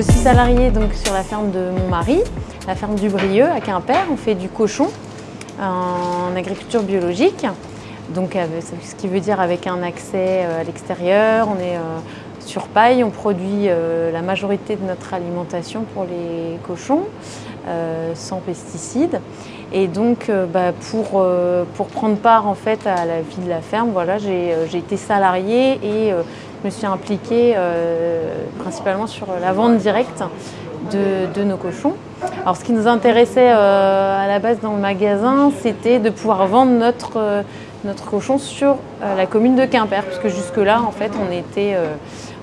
je suis salariée donc sur la ferme de mon mari, la ferme du Brieux à Quimper. On fait du cochon en agriculture biologique. Donc, ce qui veut dire avec un accès à l'extérieur, on est sur paille, on produit la majorité de notre alimentation pour les cochons, sans pesticides. Et donc, euh, bah, pour, euh, pour, prendre part en fait à la vie de la ferme, voilà, j'ai euh, été salariée et je me suis impliquée principalement sur la vente directe de, nos cochons. Alors, ce qui nous intéressait à la base dans le magasin, c'était de pouvoir vendre notre, notre cochon sur la commune de Quimper, puisque jusque-là, en fait, on était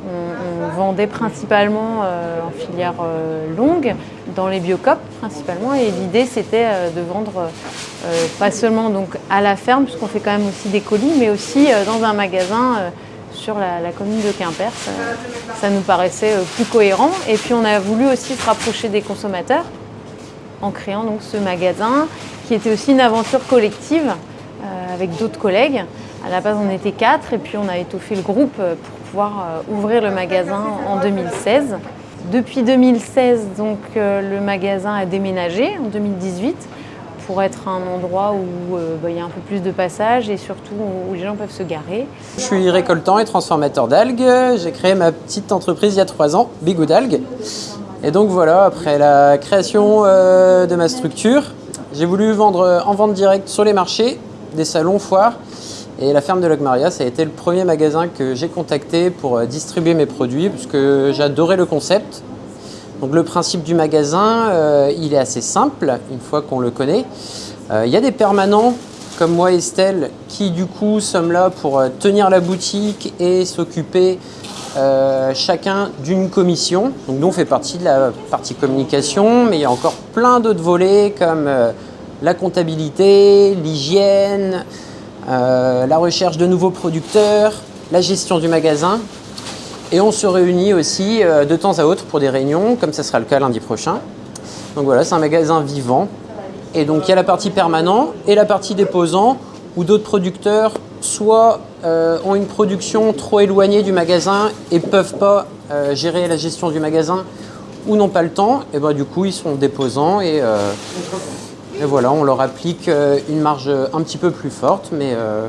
on, vendait principalement euh, en filière euh, longue, dans les biocopes principalement, et l'idée c'était euh, de vendre pas seulement donc à la ferme, puisqu'on fait quand même aussi des colis, mais aussi dans un magasin sur la, commune de Quimper. Ça, nous paraissait plus cohérent. Et puis on a voulu aussi se rapprocher des consommateurs en créant donc ce magasin qui était aussi une aventure collective avec d'autres collègues. À la base, on était quatre et puis on a étoffé le groupe pour pouvoir euh, ouvrir le magasin en 2016. Depuis 2016, donc, euh, le magasin a déménagé en 2018 pour être un endroit où euh, bah, il y a un peu plus de passage et surtout où les gens peuvent se garer. Je suis récoltant et transformateur d'algues. J'ai créé ma petite entreprise il y a trois ans, Bigou d'algues. Et donc voilà, après la création de ma structure, j'ai voulu vendre en vente directe sur les marchés, des salons, foires, et la ferme de Logmaria, ça a été le premier magasin que j'ai contacté pour euh, distribuer mes produits, puisque j'adorais le concept. Donc le principe du magasin, euh, il est assez simple, une fois qu'on le connaît. Euh, il y a des permanents, comme moi et Estelle, qui du coup sommes là pour tenir la boutique et s'occuper chacun d'une commission. Donc nous, on fait partie de la partie communication, mais il y a encore plein d'autres volets comme la comptabilité, l'hygiène, euh, la recherche de nouveaux producteurs, la gestion du magasin. Et on se réunit aussi euh, de temps à autre pour des réunions, comme ça sera le cas lundi prochain. Donc voilà, c'est un magasin vivant. Et donc il y a la partie permanent et la partie déposant, où d'autres producteurs soit euh, ont une production trop éloignée du magasin et peuvent pas gérer la gestion du magasin, ou n'ont pas le temps, et ben du coup ils sont déposants et et voilà, on leur applique euh, une marge un petit peu plus forte. Mais euh,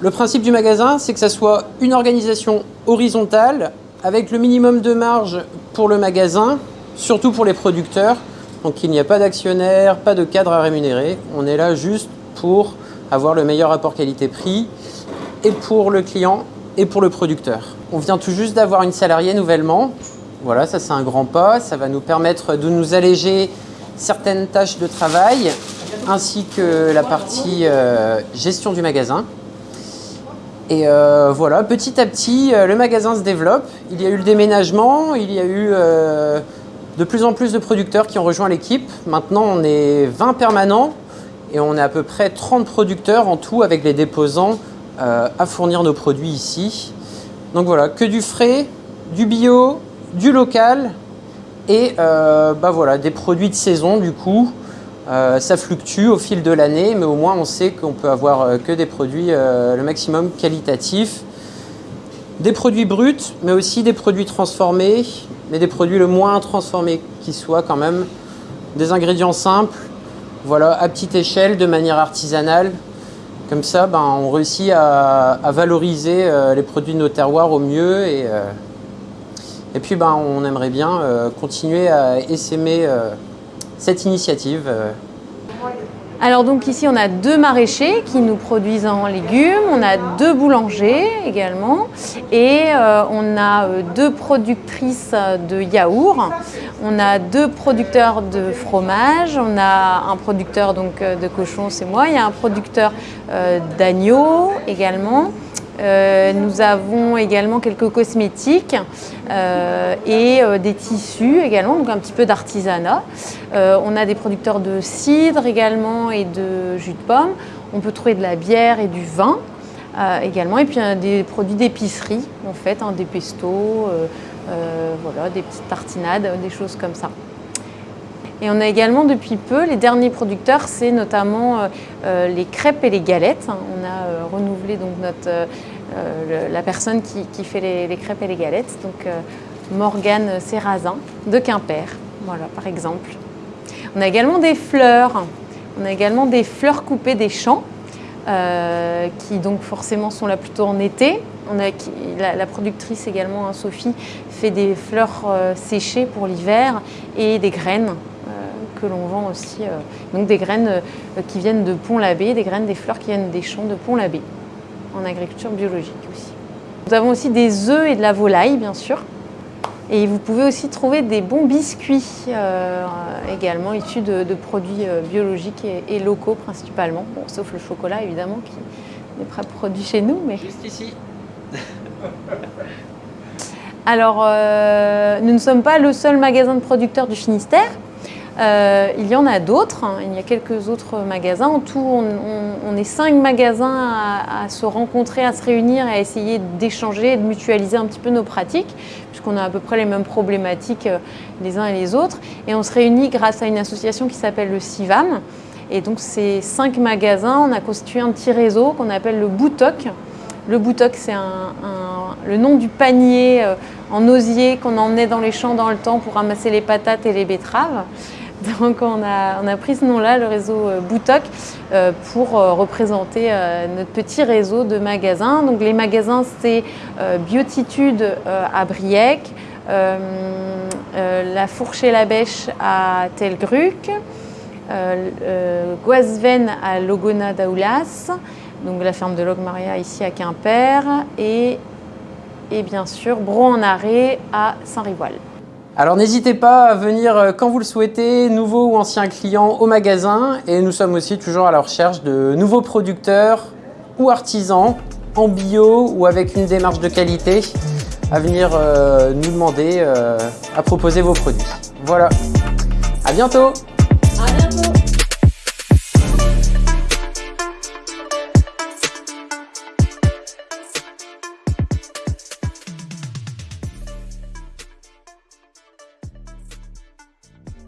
le principe du magasin, c'est que ça soit une organisation horizontale avec le minimum de marge pour le magasin, surtout pour les producteurs. Donc il n'y a pas d'actionnaire, pas de cadre à rémunérer. On est là juste pour avoir le meilleur rapport qualité-prix et pour le client et pour le producteur. On vient tout juste d'avoir une salariée nouvellement. Voilà, ça c'est un grand pas. Ça va nous permettre de nous alléger certaines tâches de travail ainsi que la partie euh, gestion du magasin. Et euh, voilà, petit à petit, euh, le magasin se développe. Il y a eu le déménagement, il y a eu de plus en plus de producteurs qui ont rejoint l'équipe. Maintenant, on est 20 permanents et on est à peu près 30 producteurs en tout avec les déposants à fournir nos produits ici. Donc voilà, que du frais, du bio, du local et euh, bah voilà, des produits de saison du coup. Euh, ça fluctue au fil de l'année, mais au moins on sait qu'on peut avoir euh, que des produits le maximum qualitatifs. Des produits bruts, mais aussi des produits transformés, mais des produits le moins transformés qui soient quand même. Des ingrédients simples, voilà, à petite échelle, de manière artisanale. Comme ça, ben, on réussit à, valoriser les produits de nos terroirs au mieux et, et puis ben, on aimerait bien euh, continuer à essaimer euh, cette initiative. Euh. Alors donc ici on a deux maraîchers qui nous produisent en légumes, on a deux boulangers également et on a deux productrices de yaourts, on a deux producteurs de fromage, on a un producteur donc de cochon c'est moi, il y a un producteur d'agneau également. Euh, nous avons également quelques cosmétiques euh, et euh, des tissus également, donc un petit peu d'artisanat. on a des producteurs de cidre également et de jus de pomme. On peut trouver de la bière et du vin également, et puis des produits d'épicerie en fait, hein, des pestos, voilà, des petites tartinades, des choses comme ça. Et on a également depuis peu, les derniers producteurs, c'est notamment euh, euh, les crêpes et les galettes. On a euh, renouvelé donc notre, la personne qui, fait les, crêpes et les galettes. Donc Morgane Serrazin de Quimper, voilà par exemple. On a également des fleurs, on a également des fleurs coupées des champs, qui donc forcément sont là plutôt en été. On a, la, productrice également, hein, Sophie, fait des fleurs séchées pour l'hiver et des graines que l'on vend aussi. donc des graines qui viennent de Pont-l'Abbé, des graines des fleurs qui viennent des champs de Pont-l'Abbé, en agriculture biologique aussi. Nous avons aussi des œufs et de la volaille, bien sûr. Et vous pouvez aussi trouver des bons biscuits, euh, également issus de, produits euh, biologiques et, locaux principalement. Bon, sauf le chocolat, évidemment, qui n'est pas produit chez nous. Mais... Juste ici. Alors, euh, nous ne sommes pas le seul magasin de producteurs du Finistère. Euh, il y en a d'autres, hein. il y a quelques autres magasins. En tout, on, est cinq magasins à, se rencontrer, à se réunir, à essayer d'échanger, de mutualiser un petit peu nos pratiques, puisqu'on a à peu près les mêmes problématiques euh, les uns et les autres. Et on se réunit grâce à une association qui s'appelle le CIVAM. Et donc, ces cinq magasins, on a constitué un petit réseau qu'on appelle le Boutoc. Le Boutoc, c'est le nom du panier euh, en osier qu'on emmenait dans les champs dans le temps pour ramasser les patates et les betteraves. Donc on a, pris ce nom-là, le réseau euh, Boutoc, euh, pour euh, représenter notre petit réseau de magasins. Donc les magasins, c'est Biotitude à Briec, La Fourche et la Bêche à Telgruc, Guasven à Logona d'Aoulas, donc la ferme de Logmaria ici à Quimper, et, bien sûr Bro en Arrêt à Saint-Rivoal. Alors n'hésitez pas à venir euh, quand vous le souhaitez, nouveaux ou anciens clients au magasin. Et nous sommes aussi toujours à la recherche de nouveaux producteurs ou artisans en bio ou avec une démarche de qualité à venir euh, nous demander euh, à proposer vos produits. Voilà, à bientôt À bientôt